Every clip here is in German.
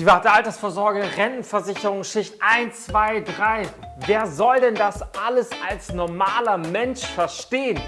Private Altersvorsorge, Rentenversicherung, Schicht 1, 2, 3. Wer soll denn das alles als normaler Mensch verstehen?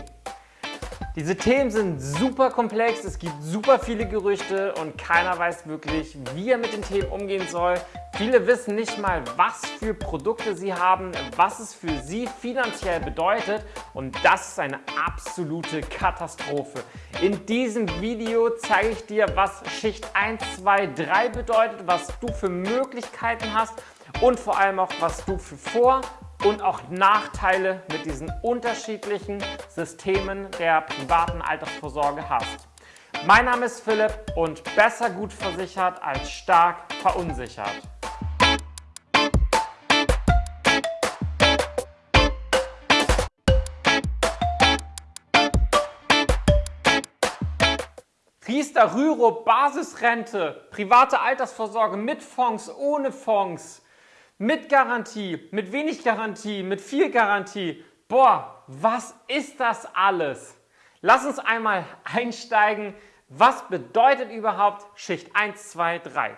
Diese Themen sind super komplex, es gibt super viele Gerüchte und keiner weiß wirklich, wie er mit den Themen umgehen soll. Viele wissen nicht mal, was für Produkte sie haben, was es für sie finanziell bedeutet und das ist eine absolute Katastrophe. In diesem Video zeige ich dir, was Schicht 1, 2, 3 bedeutet, was du für Möglichkeiten hast und vor allem auch, was du für Vor- und auch Nachteile mit diesen unterschiedlichen Systemen der privaten Altersvorsorge hast. Mein Name ist Philipp und besser gut versichert als stark verunsichert. Riester Rüro Basisrente, private Altersvorsorge mit Fonds, ohne Fonds, mit Garantie, mit wenig Garantie, mit viel Garantie. Boah, was ist das alles? Lass uns einmal einsteigen. Was bedeutet überhaupt Schicht 1, 2, 3?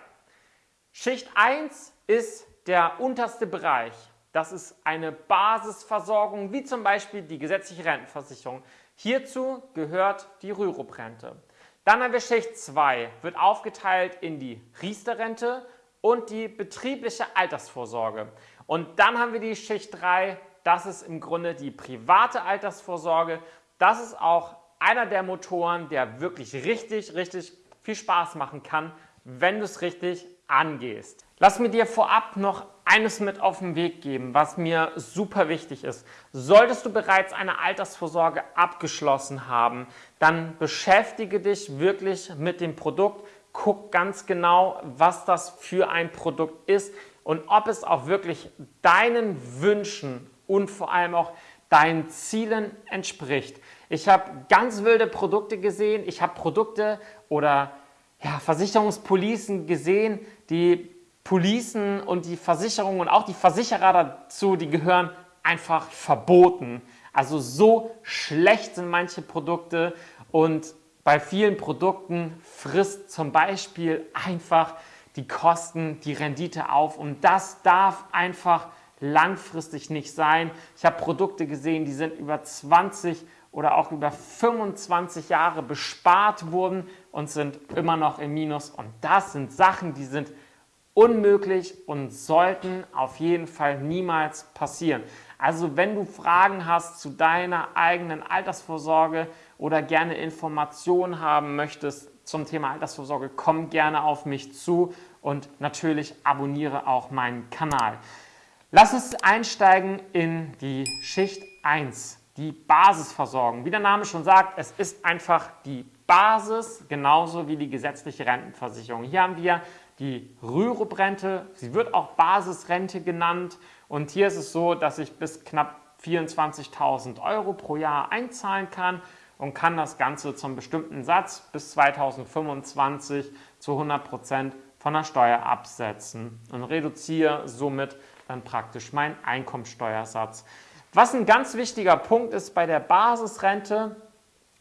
Schicht 1 ist der unterste Bereich. Das ist eine Basisversorgung, wie zum Beispiel die gesetzliche Rentenversicherung. Hierzu gehört die Rürup-Rente. Dann haben wir Schicht 2, wird aufgeteilt in die Riester-Rente und die betriebliche Altersvorsorge. Und dann haben wir die Schicht 3, das ist im Grunde die private Altersvorsorge. Das ist auch einer der Motoren, der wirklich richtig, richtig viel Spaß machen kann, wenn du es richtig angehst. Lass mir dir vorab noch eines mit auf den Weg geben, was mir super wichtig ist. Solltest du bereits eine Altersvorsorge abgeschlossen haben, dann beschäftige dich wirklich mit dem Produkt, guck ganz genau, was das für ein Produkt ist und ob es auch wirklich deinen Wünschen und vor allem auch deinen Zielen entspricht. Ich habe ganz wilde Produkte gesehen. Ich habe Produkte oder ja, Versicherungspolicen gesehen, die Policen und die Versicherungen und auch die Versicherer dazu, die gehören einfach verboten. Also so schlecht sind manche Produkte und bei vielen Produkten frisst zum Beispiel einfach die Kosten, die Rendite auf und das darf einfach langfristig nicht sein. Ich habe Produkte gesehen, die sind über 20 oder auch über 25 Jahre bespart worden und sind immer noch im Minus und das sind Sachen, die sind unmöglich und sollten auf jeden Fall niemals passieren. Also wenn du Fragen hast zu deiner eigenen Altersvorsorge oder gerne Informationen haben möchtest zum Thema Altersvorsorge, komm gerne auf mich zu und natürlich abonniere auch meinen Kanal. Lass uns einsteigen in die Schicht 1, die Basisversorgung. Wie der Name schon sagt, es ist einfach die Basis, genauso wie die gesetzliche Rentenversicherung. Hier haben wir die Rürup-Rente, sie wird auch Basisrente genannt und hier ist es so, dass ich bis knapp 24.000 Euro pro Jahr einzahlen kann und kann das Ganze zum bestimmten Satz bis 2025 zu 100 Prozent von der Steuer absetzen und reduziere somit dann praktisch meinen Einkommensteuersatz. Was ein ganz wichtiger Punkt ist bei der Basisrente,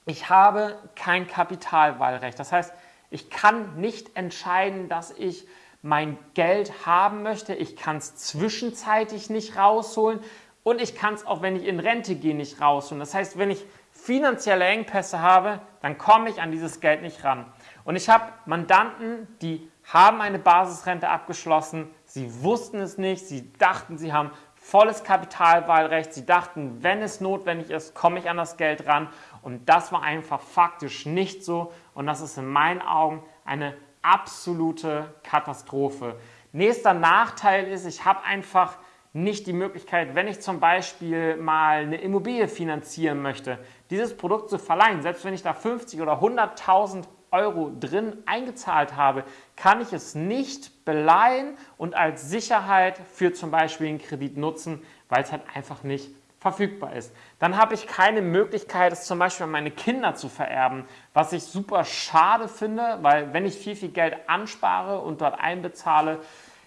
ich habe kein Kapitalwahlrecht. Das heißt, ich kann nicht entscheiden, dass ich mein Geld haben möchte. Ich kann es zwischenzeitlich nicht rausholen und ich kann es auch, wenn ich in Rente gehe, nicht rausholen. Das heißt, wenn ich finanzielle Engpässe habe, dann komme ich an dieses Geld nicht ran. Und ich habe Mandanten, die haben eine Basisrente abgeschlossen, sie wussten es nicht, sie dachten, sie haben volles Kapitalwahlrecht, sie dachten, wenn es notwendig ist, komme ich an das Geld ran. Und das war einfach faktisch nicht so. Und das ist in meinen Augen eine absolute Katastrophe. Nächster Nachteil ist, ich habe einfach nicht die Möglichkeit, wenn ich zum Beispiel mal eine Immobilie finanzieren möchte, dieses Produkt zu verleihen, selbst wenn ich da 50 oder 100.000 Euro drin eingezahlt habe, kann ich es nicht beleihen und als Sicherheit für zum Beispiel einen Kredit nutzen, weil es halt einfach nicht verfügbar ist. Dann habe ich keine Möglichkeit, es zum Beispiel an meine Kinder zu vererben, was ich super schade finde, weil wenn ich viel, viel Geld anspare und dort einbezahle,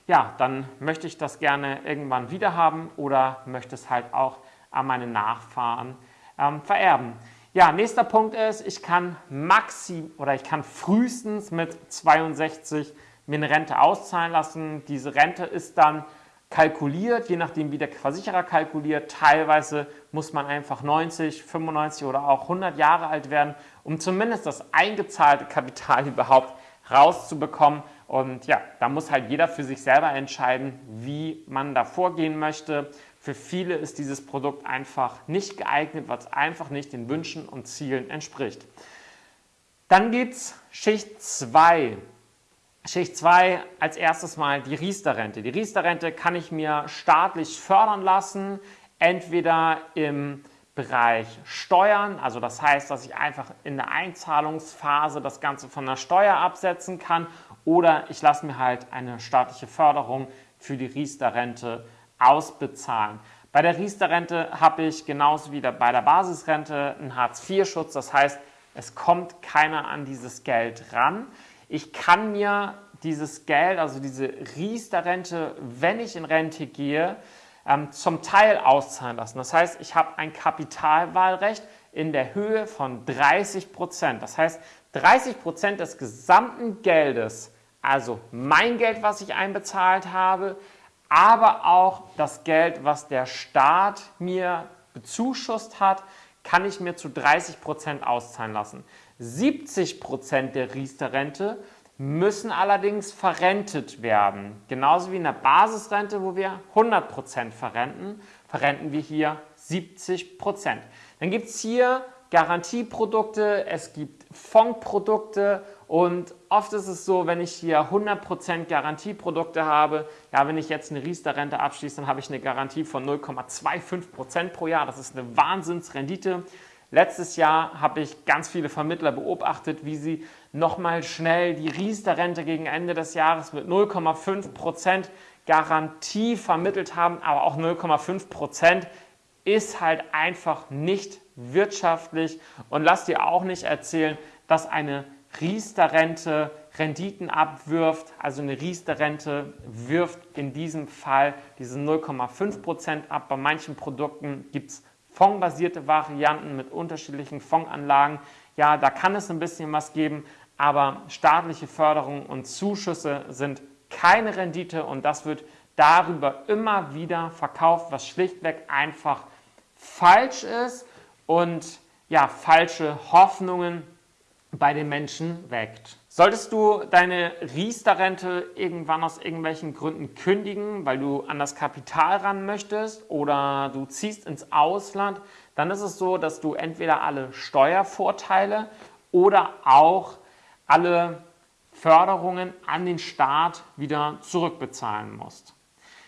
ja, dann möchte ich das gerne irgendwann wieder haben oder möchte es halt auch an meine Nachfahren ähm, vererben. Ja, nächster Punkt ist, ich kann maxim oder ich kann frühestens mit 62 mir eine Rente auszahlen lassen. Diese Rente ist dann kalkuliert, je nachdem wie der Versicherer kalkuliert. Teilweise muss man einfach 90, 95 oder auch 100 Jahre alt werden, um zumindest das eingezahlte Kapital überhaupt rauszubekommen. Und ja, da muss halt jeder für sich selber entscheiden, wie man da vorgehen möchte. Für viele ist dieses Produkt einfach nicht geeignet, weil es einfach nicht den Wünschen und Zielen entspricht. Dann gibt es Schicht 2. Schicht 2 als erstes mal die Riester-Rente. Die Riester-Rente kann ich mir staatlich fördern lassen, entweder im Bereich Steuern, also das heißt, dass ich einfach in der Einzahlungsphase das Ganze von der Steuer absetzen kann oder ich lasse mir halt eine staatliche Förderung für die Riester-Rente ausbezahlen. Bei der Riester-Rente habe ich genauso wie bei der Basisrente einen Hartz-IV-Schutz, das heißt, es kommt keiner an dieses Geld ran. Ich kann mir dieses Geld, also diese Riester-Rente, wenn ich in Rente gehe, ähm, zum Teil auszahlen lassen. Das heißt, ich habe ein Kapitalwahlrecht in der Höhe von 30 Prozent. Das heißt, 30 Prozent des gesamten Geldes, also mein Geld, was ich einbezahlt habe, aber auch das Geld, was der Staat mir bezuschusst hat, kann ich mir zu 30 Prozent auszahlen lassen. 70 Prozent der Riester-Rente müssen allerdings verrentet werden. Genauso wie in der Basisrente, wo wir 100 Prozent verrenten, verrenten wir hier 70 Prozent. Dann gibt es hier Garantieprodukte, es gibt Fondprodukte und oft ist es so, wenn ich hier 100% Garantieprodukte habe, ja, wenn ich jetzt eine Riester-Rente abschließe, dann habe ich eine Garantie von 0,25% pro Jahr. Das ist eine Wahnsinnsrendite. Letztes Jahr habe ich ganz viele Vermittler beobachtet, wie sie nochmal schnell die Riester-Rente gegen Ende des Jahres mit 0,5% Garantie vermittelt haben, aber auch 0,5% ist halt einfach nicht wirtschaftlich. Und lass dir auch nicht erzählen, dass eine Riester-Rente Renditen abwirft, also eine Riester-Rente wirft in diesem Fall diese 0,5% ab. Bei manchen Produkten gibt es fondbasierte Varianten mit unterschiedlichen Fondsanlagen. Ja, da kann es ein bisschen was geben, aber staatliche Förderung und Zuschüsse sind keine Rendite und das wird darüber immer wieder verkauft, was schlichtweg einfach falsch ist und ja, falsche Hoffnungen bei den Menschen weckt. Solltest du deine Riester-Rente irgendwann aus irgendwelchen Gründen kündigen, weil du an das Kapital ran möchtest oder du ziehst ins Ausland, dann ist es so, dass du entweder alle Steuervorteile oder auch alle Förderungen an den Staat wieder zurückbezahlen musst.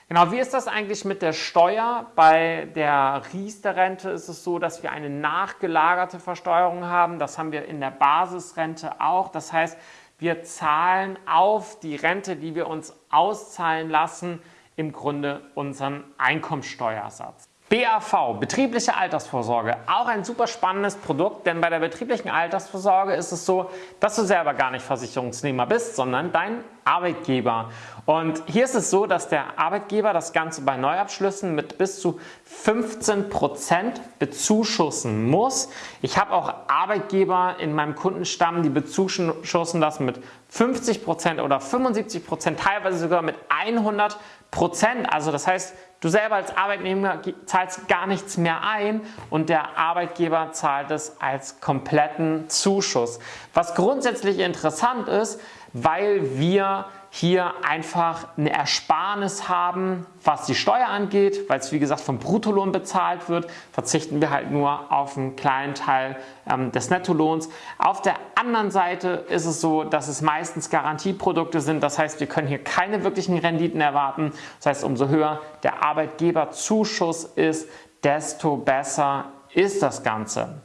Genau, wie ist das eigentlich mit der Steuer? Bei der Riester-Rente ist es so, dass wir eine nachgelagerte Versteuerung haben. Das haben wir in der Basisrente auch. Das heißt, wir zahlen auf die Rente, die wir uns auszahlen lassen, im Grunde unseren Einkommensteuersatz. BAV, betriebliche Altersvorsorge, auch ein super spannendes Produkt, denn bei der betrieblichen Altersvorsorge ist es so, dass du selber gar nicht Versicherungsnehmer bist, sondern dein Arbeitgeber. Und hier ist es so, dass der Arbeitgeber das Ganze bei Neuabschlüssen mit bis zu 15% bezuschussen muss. Ich habe auch Arbeitgeber in meinem Kundenstamm, die bezuschussen das mit 50% oder 75%, teilweise sogar mit 100%. Also das heißt, Du selber als Arbeitnehmer zahlst gar nichts mehr ein und der Arbeitgeber zahlt es als kompletten Zuschuss. Was grundsätzlich interessant ist, weil wir hier einfach eine Ersparnis haben, was die Steuer angeht, weil es wie gesagt vom Bruttolohn bezahlt wird, verzichten wir halt nur auf einen kleinen Teil ähm, des Nettolohns. Auf der anderen Seite ist es so, dass es meistens Garantieprodukte sind, das heißt, wir können hier keine wirklichen Renditen erwarten. Das heißt, umso höher der Arbeitgeberzuschuss ist, desto besser ist das Ganze.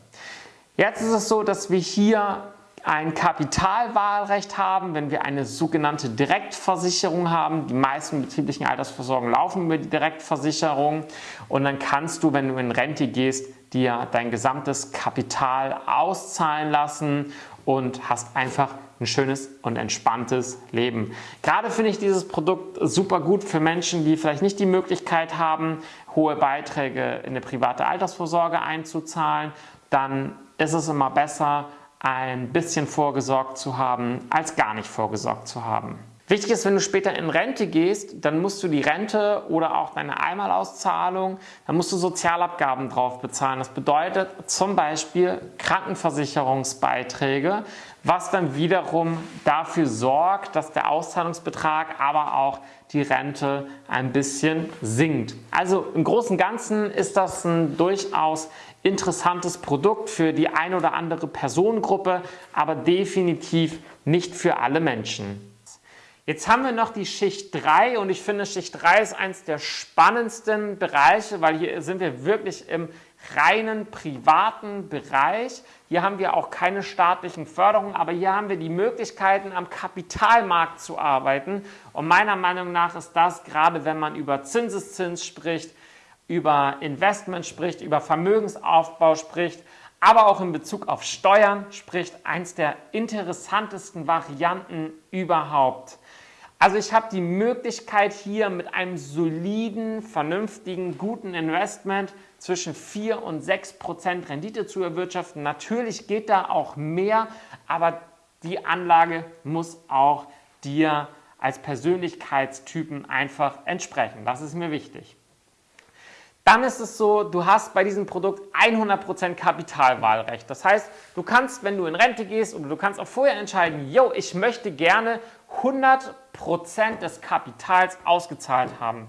Jetzt ist es so, dass wir hier ein Kapitalwahlrecht haben, wenn wir eine sogenannte Direktversicherung haben. Die meisten betrieblichen Altersversorgungen laufen über die Direktversicherung und dann kannst du, wenn du in Rente gehst, dir dein gesamtes Kapital auszahlen lassen und hast einfach ein schönes und entspanntes Leben. Gerade finde ich dieses Produkt super gut für Menschen, die vielleicht nicht die Möglichkeit haben, hohe Beiträge in eine private Altersvorsorge einzuzahlen. Dann ist es immer besser, ein bisschen vorgesorgt zu haben, als gar nicht vorgesorgt zu haben. Wichtig ist, wenn du später in Rente gehst, dann musst du die Rente oder auch deine Einmalauszahlung, dann musst du Sozialabgaben drauf bezahlen. Das bedeutet zum Beispiel Krankenversicherungsbeiträge, was dann wiederum dafür sorgt, dass der Auszahlungsbetrag, aber auch die Rente ein bisschen sinkt. Also im Großen und Ganzen ist das ein durchaus interessantes Produkt für die ein oder andere Personengruppe, aber definitiv nicht für alle Menschen. Jetzt haben wir noch die Schicht 3 und ich finde Schicht 3 ist eines der spannendsten Bereiche, weil hier sind wir wirklich im reinen privaten Bereich. Hier haben wir auch keine staatlichen Förderungen, aber hier haben wir die Möglichkeiten am Kapitalmarkt zu arbeiten und meiner Meinung nach ist das, gerade wenn man über Zinseszins spricht, über Investment spricht, über Vermögensaufbau spricht, aber auch in Bezug auf Steuern spricht eins der interessantesten Varianten überhaupt. Also ich habe die Möglichkeit hier mit einem soliden, vernünftigen, guten Investment zwischen 4 und 6 Prozent Rendite zu erwirtschaften. Natürlich geht da auch mehr, aber die Anlage muss auch dir als Persönlichkeitstypen einfach entsprechen. Das ist mir wichtig. Dann ist es so, du hast bei diesem Produkt 100% Kapitalwahlrecht. Das heißt, du kannst, wenn du in Rente gehst oder du kannst auch vorher entscheiden, yo, ich möchte gerne 100% des Kapitals ausgezahlt haben.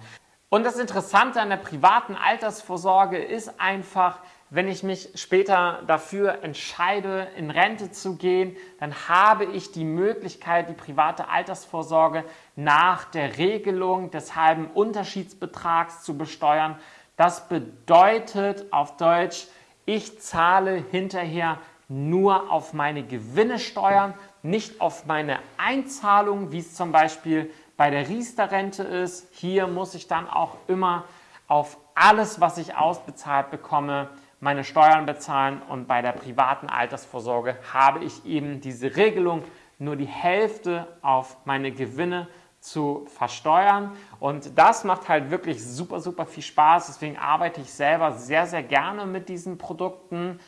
Und das Interessante an der privaten Altersvorsorge ist einfach, wenn ich mich später dafür entscheide, in Rente zu gehen, dann habe ich die Möglichkeit, die private Altersvorsorge nach der Regelung des halben Unterschiedsbetrags zu besteuern. Das bedeutet auf Deutsch, ich zahle hinterher nur auf meine Gewinne Steuern, nicht auf meine Einzahlung, wie es zum Beispiel bei der Riester-Rente ist. Hier muss ich dann auch immer auf alles, was ich ausbezahlt bekomme, meine Steuern bezahlen und bei der privaten Altersvorsorge habe ich eben diese Regelung, nur die Hälfte auf meine Gewinne zu versteuern und das macht halt wirklich super, super viel Spaß. Deswegen arbeite ich selber sehr, sehr gerne mit diesen Produkten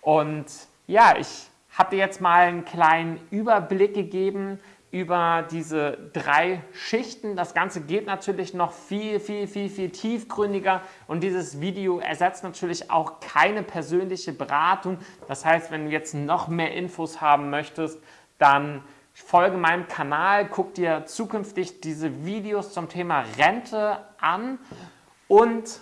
und ja, ich habe dir jetzt mal einen kleinen Überblick gegeben über diese drei Schichten. Das Ganze geht natürlich noch viel, viel, viel, viel tiefgründiger und dieses Video ersetzt natürlich auch keine persönliche Beratung. Das heißt, wenn du jetzt noch mehr Infos haben möchtest, dann folge meinem Kanal, guck dir zukünftig diese Videos zum Thema Rente an und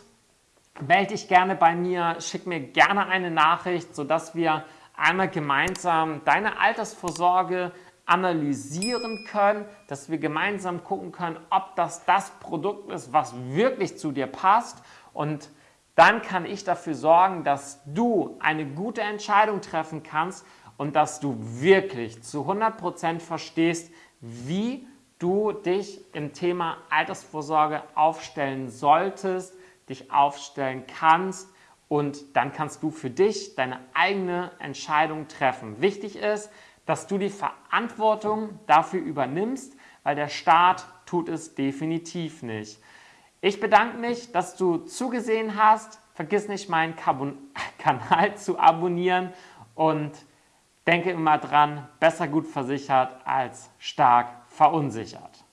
melde dich gerne bei mir, schick mir gerne eine Nachricht, sodass wir einmal gemeinsam deine Altersvorsorge analysieren können, dass wir gemeinsam gucken können, ob das das Produkt ist, was wirklich zu dir passt. Und dann kann ich dafür sorgen, dass du eine gute Entscheidung treffen kannst und dass du wirklich zu 100% verstehst, wie du dich im Thema Altersvorsorge aufstellen solltest, dich aufstellen kannst und dann kannst du für dich deine eigene Entscheidung treffen. Wichtig ist, dass du die Verantwortung dafür übernimmst, weil der Staat tut es definitiv nicht. Ich bedanke mich, dass du zugesehen hast. Vergiss nicht, meinen Kanal zu abonnieren und denke immer dran, besser gut versichert als stark verunsichert.